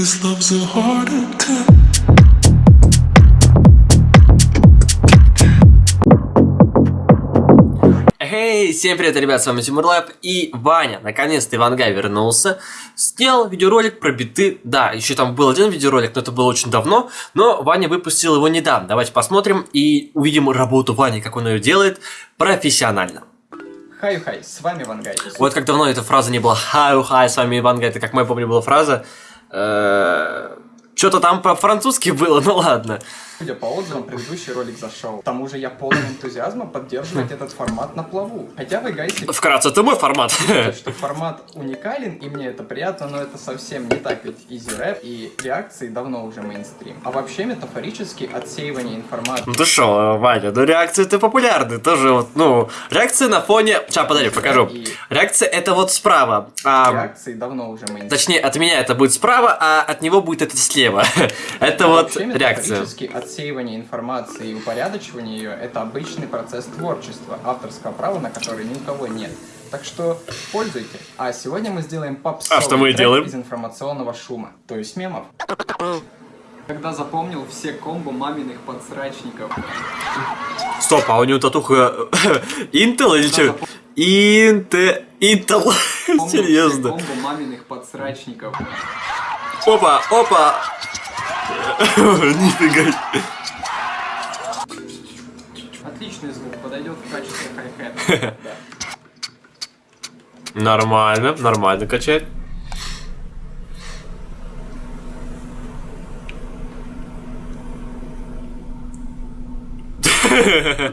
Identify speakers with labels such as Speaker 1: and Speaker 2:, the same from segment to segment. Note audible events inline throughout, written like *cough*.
Speaker 1: This love's a heart attack.
Speaker 2: Эй, всем привет, ребят, с вами Тимур Лайф и Ваня. Наконец-то Ивангай вернулся. Снял видеоролик про биты. Да, еще там был один видеоролик, но это было очень давно. Но Ваня выпустил его недавно. Давайте посмотрим и увидим работу Вани, как он ее делает профессионально.
Speaker 3: Hi-hi, с вами Ивангай.
Speaker 2: Вот как давно эта фраза не была «Хай-хай, с вами Ивангай». Это, как мы помню, была фраза э, что-то там по-французски было, ну ладно.
Speaker 3: Судя по отзывам, предыдущий ролик зашел. К тому же я полон энтузиазма поддерживать этот формат на плаву. Хотя вы, guys и,
Speaker 2: Вкратце, это мой формат.
Speaker 3: что формат уникален, и мне это приятно, но это совсем не так, ведь easy rap и реакции давно уже мейнстрим. А вообще, метафорически, отсеивание информации
Speaker 2: Ну ты шо, Ваня, ну реакции это популярны, тоже вот, ну, реакция на фоне... Сейчас, подожди, покажу.
Speaker 3: И-
Speaker 2: Реакция это вот справа, а,
Speaker 3: реакции давно уже мейнстрим.
Speaker 2: точнее, от меня это будет справа, а от него будет это слева. *laughs* Это вот реакция.
Speaker 3: отсеивание информации и упорядочивание ее – это обычный процесс творчества, авторского права на который ни у кого нет. Так что пользуйте. А сегодня мы сделаем попсовый
Speaker 2: А что мы делаем?
Speaker 3: из информационного шума, то есть мемов. Когда запомнил все комбо маминых подсрачников.
Speaker 2: Стоп, а у него татуха *laughs* Intel или что? Инте... Intel. *laughs* Серьезно.
Speaker 3: комбо маминых подсрачников.
Speaker 2: Опа, опа. *laughs* Нифига.
Speaker 3: Отличный звук, подойдет в качестве хай-хета. Да.
Speaker 2: Нормально, нормально качает.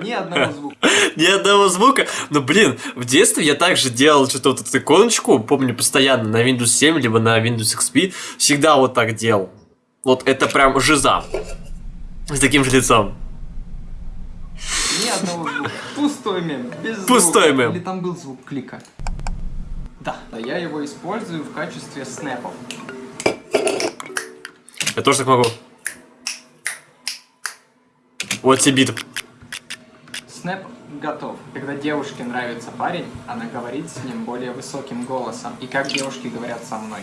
Speaker 3: Ни одного звука.
Speaker 2: Ни одного звука. Но, блин, в детстве я также делал что-то вот эту иконочку, помню, постоянно на Windows 7, либо на Windows XP. Всегда вот так делал. Вот это прям жиза. С таким же лицом.
Speaker 3: Ни одного звука. Пустой мем. Без
Speaker 2: Пустой
Speaker 3: звука.
Speaker 2: мем.
Speaker 3: Или там был звук клика? Да. Я его использую в качестве снэпов.
Speaker 2: Я тоже так могу. Вот тебе бит.
Speaker 3: Снэп готов. Когда девушке нравится парень, она говорит с ним более высоким голосом. И как девушки говорят со мной.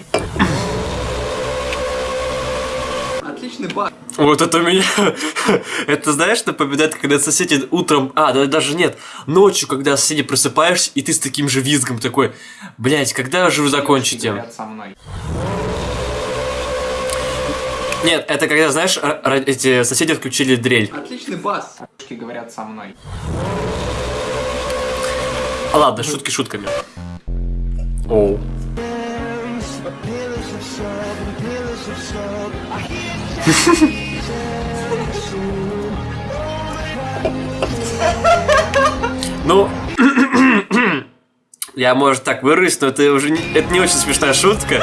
Speaker 3: Отличный баг.
Speaker 2: Вот это меня... *laughs* это, знаешь, напоминает, когда соседи утром... А, да, даже нет. Ночью, когда соседи просыпаешься, и ты с таким же визгом такой... Блять, когда же вы
Speaker 3: Девушки
Speaker 2: закончите?
Speaker 3: говорят со мной.
Speaker 2: Нет, это когда, знаешь, эти соседи включили дрель.
Speaker 3: Отличный бас. Девушки говорят со мной.
Speaker 2: А ладно, шутки шутками. Оу. *laughs* Ну, *clears throat* я, может, так выруюсь, но это уже не, это не очень смешная шутка.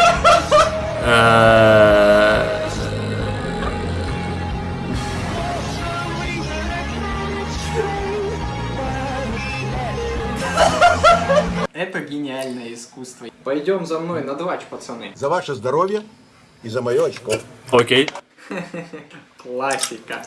Speaker 3: Это гениальное искусство. Пойдем за мной на двач, пацаны.
Speaker 4: За ваше здоровье и за мое очко.
Speaker 2: Окей.
Speaker 3: Классика.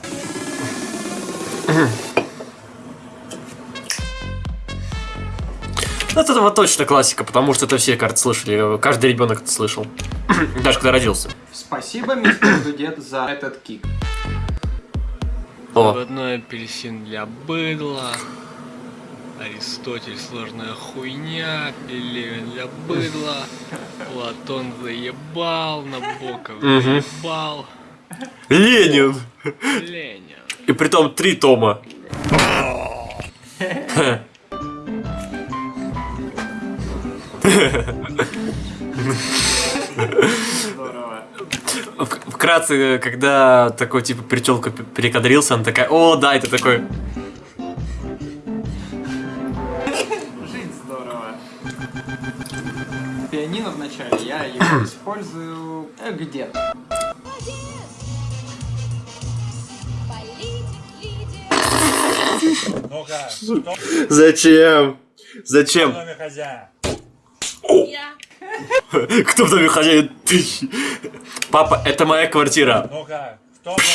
Speaker 2: Ну, это вот точно классика, потому что это все, кажется, слышали. Каждый ребенок это слышал. *clears throat* Даже когда родился.
Speaker 3: Спасибо, мистер Дудет, за этот кик.
Speaker 2: О,
Speaker 5: Заводной апельсин для быдла. Аристотель сложная хуйня, Пелевин для быдла, Платон заебал, Набоков заебал,
Speaker 2: Ленин!
Speaker 5: Ленин.
Speaker 2: И притом три тома. Вкратце, когда такой типа причелка перекадрился, она такая, о, да, это такой.
Speaker 3: Здорово. Пианино в начале, я его *coughs* использую э, где-то.
Speaker 6: Кто *coughs*
Speaker 2: Зачем? Зачем?
Speaker 6: в доме хозяин?
Speaker 2: Кто в доме хозяин? *coughs* Ты. Папа, это моя квартира.
Speaker 6: Ну-ка, кто в доме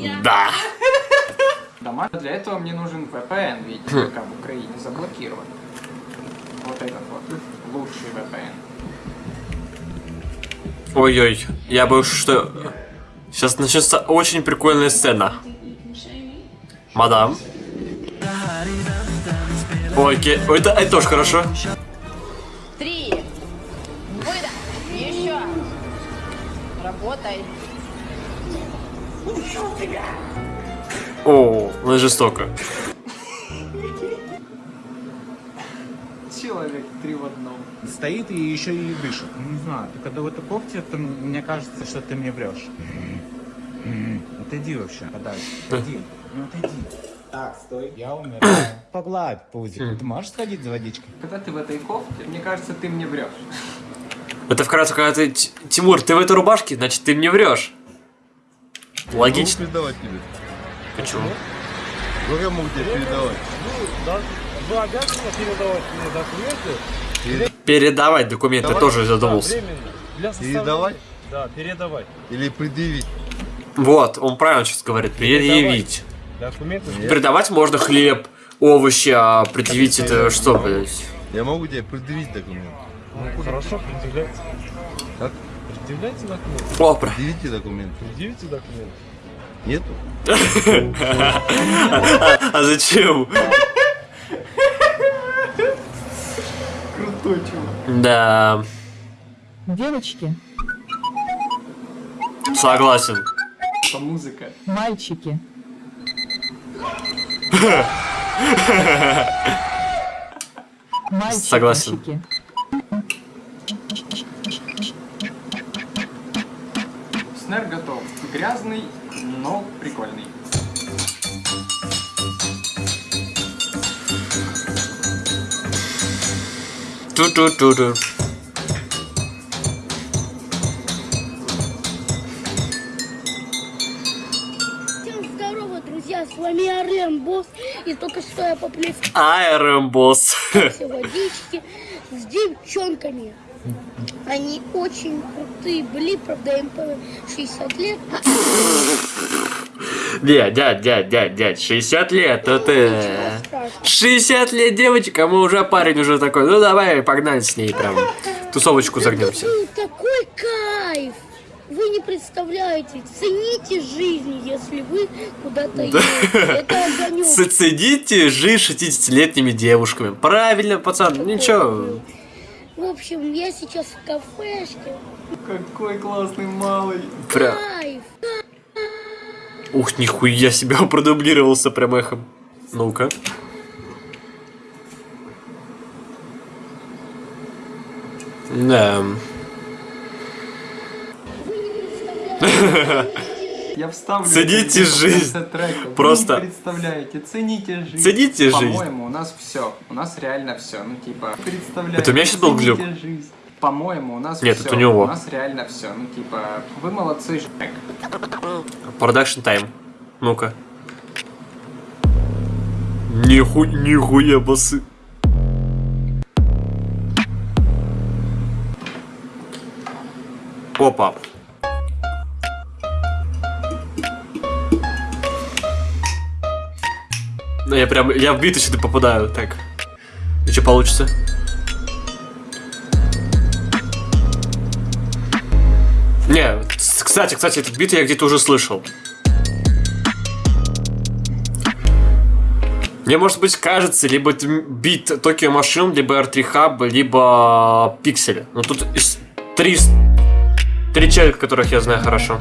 Speaker 6: хозяин?
Speaker 2: Да. *laughs*
Speaker 3: Дома. Для этого мне нужен VPN, ведь ВК в Украине заблокирован. Вот этот вот. Лучший VPN.
Speaker 2: Ой-ой, я боюсь, что сейчас начнется очень прикольная сцена. Мадам. Ой, ке- Ой, это, это тоже хорошо.
Speaker 7: Три. Выдох. Еще. Работай.
Speaker 2: О, ну жестоко.
Speaker 3: Человек три в одном.
Speaker 8: Стоит и еще и дышит. Не знаю, ты когда в этой кофте, то мне кажется, что ты мне врешь. Отойди вообще, подальше. Отойди. Ну отойди. Так, стой, я умираю. Погладь пузик. Ты можешь сходить за водичкой?
Speaker 3: Когда ты в этой кофте, мне кажется, ты мне врешь.
Speaker 2: Это вкратце, когда ты... Тимур, ты в этой рубашке, значит, ты мне врешь. Логично.
Speaker 4: передавать тебе.
Speaker 2: Почему?
Speaker 4: Как я могу тебе передавать?
Speaker 6: Вы обязаны передавать мне документы?
Speaker 2: Передавать документы
Speaker 4: Давай.
Speaker 2: тоже задумался.
Speaker 6: Составления-
Speaker 4: Передавать?
Speaker 6: Да, передавать.
Speaker 4: Или предъявить?
Speaker 2: Вот, он правильно сейчас говорит. Предъявить.
Speaker 6: Документы.
Speaker 2: Передавать можно хлеб, овощи, а предъявить это что, блядь?
Speaker 4: Я могу тебе предъявить документ.
Speaker 6: Ну, хорошо, предъявляйте.
Speaker 4: Как?
Speaker 6: Предъявляйте документы.
Speaker 2: О, про-
Speaker 4: Предъявите документ.
Speaker 6: Предъявите документы.
Speaker 4: Нету?
Speaker 2: А зачем?
Speaker 3: Крутой чувак.
Speaker 2: Да,
Speaker 9: Девочки,
Speaker 2: согласен.
Speaker 3: Это музыка.
Speaker 9: мальчики, мальчики,
Speaker 2: Согласен.
Speaker 3: Снэр готов. Грязный, но прикольный.
Speaker 2: Ту-ту-ту-ту.
Speaker 10: Всем здорово, друзья, с вами Арлен Босс, и только что я поплескал
Speaker 2: Айрон босс.
Speaker 10: все водички с девчонками. Они очень крутые были, правда им по 60 лет.
Speaker 2: Дядь, дядь, дядь, дядь, дядь, 60 лет, то ты...
Speaker 10: Ничего страшного.
Speaker 2: 60 лет девочка, мы уже парень уже такой, ну давай погнали с ней прям. Тусовочку загнемся.
Speaker 10: такой кайф! Вы не представляете, цените жизнь, если вы куда-то едете.
Speaker 2: Соцедите жизнь 60-летними девушками. Правильно, пацан, ничего.
Speaker 10: В общем, я сейчас в кафешке.
Speaker 3: Какой классный малый.
Speaker 2: Прям.
Speaker 10: Кайф!
Speaker 2: Ух, нихуя себя продублировался прям эхом. Ну-ка. Да. *laughs*
Speaker 3: Я вставлю.
Speaker 2: Цените жизнь.
Speaker 3: трека. Вы
Speaker 2: Просто.
Speaker 3: не представляете, цените жизнь.
Speaker 2: Цените жизнь.
Speaker 3: По-моему, у нас все. У нас реально все. Ну, типа, представляете.
Speaker 2: Это у меня щас был глюк.
Speaker 3: жизнь. По-моему, у нас
Speaker 2: Нет,
Speaker 3: все.
Speaker 2: это у него.
Speaker 3: У нас реально все. Ну, типа, вы молодцы, Жек.
Speaker 2: Production time. Ну-ка. Ниху... Нихуя басы. Опа. Ну, я прям, я в биты сюда попадаю, так. И что получится? Не, кстати, кстати, этот бит я где-то уже слышал. Мне, может быть, кажется, либо бит Tokyo Machine, либо R3 Hub, либо Пиксель. Но тут из- три, три человека, которых я знаю хорошо.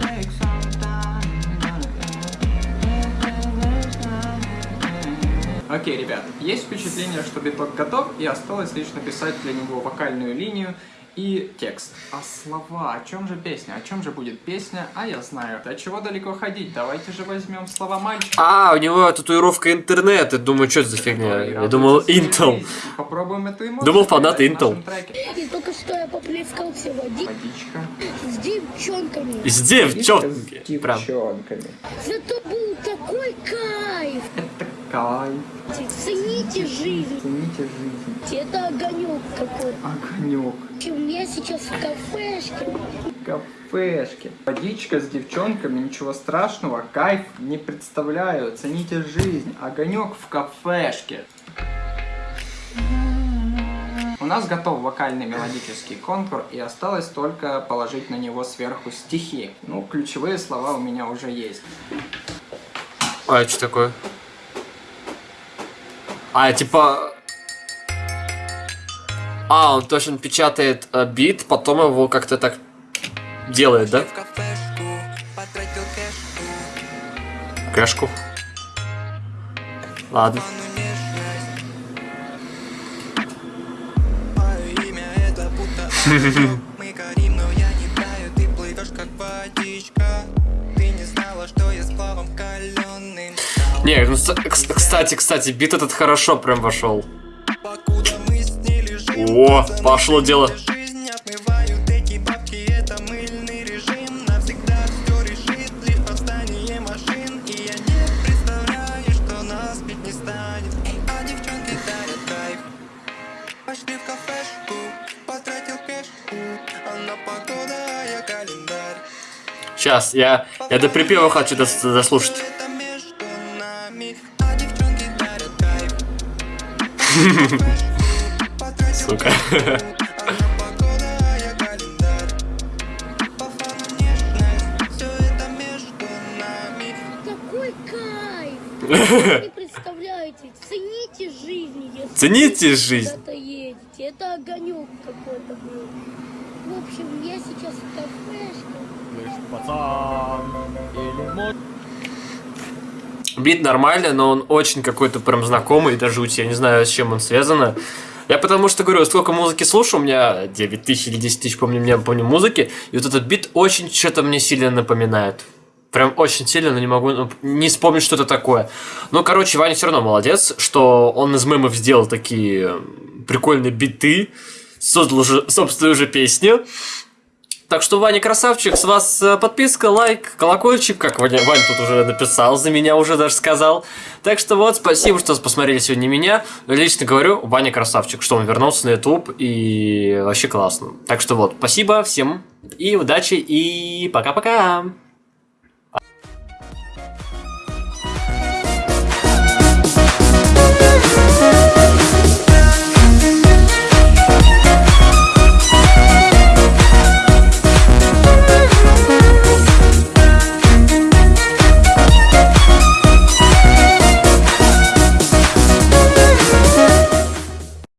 Speaker 3: Окей, ребят, есть впечатление, что биток готов, и осталось лишь написать для него вокальную линию и текст. А слова? О чем же песня? О чем же будет песня? А я знаю. До чего далеко ходить? Давайте же возьмем слова мальчика.
Speaker 2: А, у него татуировка интернет. Я думаю, что это за фигня? Я
Speaker 3: Радуется
Speaker 2: думал, Intel.
Speaker 3: Попробуем эту эмоцию.
Speaker 2: Думал, фанат Intel.
Speaker 10: И только что я поплескал все води
Speaker 3: Водичка.
Speaker 10: с девчонками.
Speaker 2: Из девчонки. Прям.
Speaker 3: девчонками.
Speaker 10: Зато был такой кайф!
Speaker 3: Это кайф.
Speaker 10: Цените жизнь!
Speaker 3: Цените жизнь.
Speaker 10: Это огонек какой.
Speaker 3: Огонек.
Speaker 10: В общем, я сейчас в кафешке.
Speaker 3: Кафешки. Водичка с девчонками, ничего страшного, кайф не представляю. Цените жизнь. Огонек в кафешке. У нас готов вокальный мелодический контур, и осталось только положить на него сверху стихи. Ну, ключевые слова у меня уже есть.
Speaker 2: А, что такое? А, типа... А, он точно печатает э, бит, потом его как-то так делает, да? Кэшку. Ладно.
Speaker 11: Мы *laughs* Не,
Speaker 2: ну, кстати, кстати, бит этот хорошо прям вошел. О, пошло дело. Сейчас, я, я до припева хочу дос- дослушать.
Speaker 11: Нами, а девчонки дарят кайф
Speaker 2: Сука.
Speaker 11: А
Speaker 10: кайф! Вы не *laughs* представляете, цените жизнь, если
Speaker 2: Цените
Speaker 10: вы
Speaker 2: жизнь.
Speaker 10: куда-то едете. Это огонек какой-то был. В общем, я сейчас в кафешке.
Speaker 2: Бит нормальный, но он очень какой-то прям знакомый, до жути. Я не знаю, с чем он связано. Я потому что говорю, сколько музыки слушаю, у меня 9 тысяч или 10 тысяч, помню, меня помню музыки, и вот этот бит очень что-то мне сильно напоминает. Прям очень сильно, но не могу ну, не вспомнить, что это такое. Ну, короче, Ваня все равно молодец, что он из мемов сделал такие прикольные биты, создал уже собственную уже песню. Так что, Ваня, красавчик, с вас э, подписка, лайк, колокольчик, как Ваня, Ваня тут уже написал, за меня уже даже сказал. Так что вот, спасибо, что посмотрели сегодня меня. Лично говорю, Ваня красавчик, что он вернулся на YouTube и вообще классно. Так что вот, спасибо всем и удачи, и пока-пока.